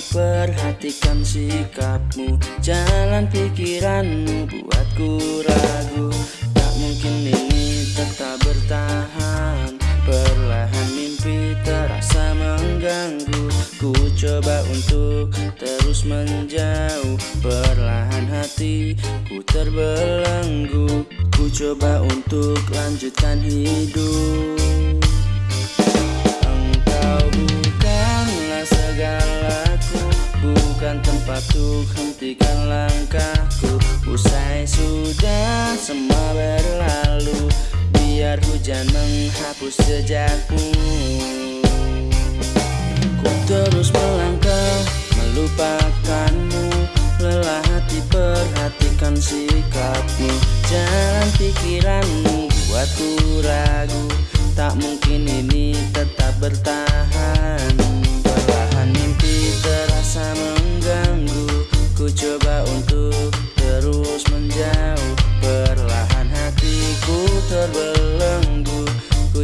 perhatikan sikapmu Jalan pikiranmu buatku ragu. Tak mungkin ini tetap bertahan Perlahan mimpi terasa mengganggu. Ku coba untuk terus menjauh Perlahan hati ku terbelenggu. Ku coba untuk lanjutkan hidup Untuk hentikan langkahku. Usai sudah semua berlalu. Biar hujan menghapus jejakmu Ku terus melangkah melupakanmu. Lelah hati perhatikan sikapmu. Jalan pikiranmu buatku ragu. Tak mungkin ini tetap bertahan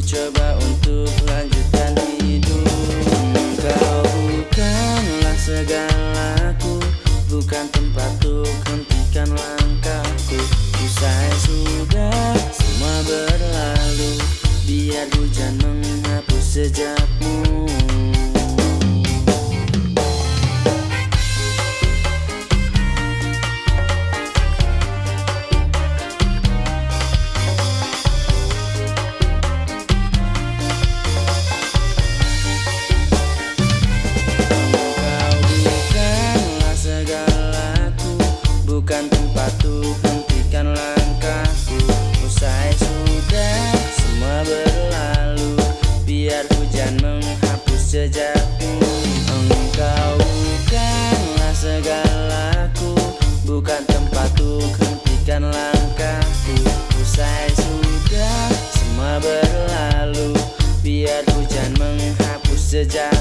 coba untuk lanjutkan hidup. Kau bukanlah segalaku Bukan tempat untuk hentikan langkahku. Usai sudah jejakmu Engkau bukanlah segalaku Bukan tempat hentikan langkahku. Usai sudah semua berlalu Biar hujan menghapus jejak